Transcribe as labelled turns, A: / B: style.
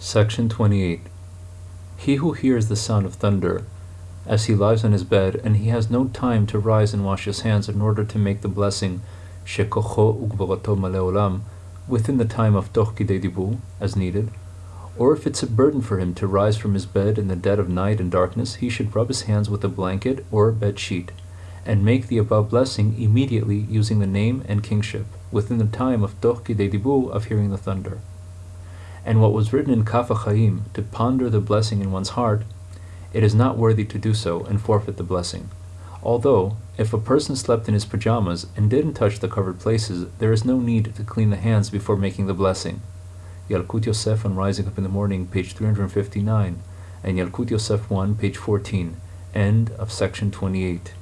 A: Section 28. He who hears the sound of thunder, as he lies on his bed, and he has no time to rise and wash his hands in order to make the blessing Shekocho Ugvarato Maleolam within the time of Toch Dibur, as needed, or if it's a burden for him to rise from his bed in the dead of night and darkness, he should rub his hands with a blanket or bed sheet, and make the above blessing immediately using the name and kingship, within the time of Toch Dibur of hearing the thunder and what was written in Kaf HaChaim, to ponder the blessing in one's heart, it is not worthy to do so and forfeit the blessing. Although, if a person slept in his pajamas and didn't touch the covered places, there is no need to clean the hands before making the blessing. Yalkut Yosef on Rising Up in the Morning, page 359, and Yalkut Yosef 1, page 14. End of section 28.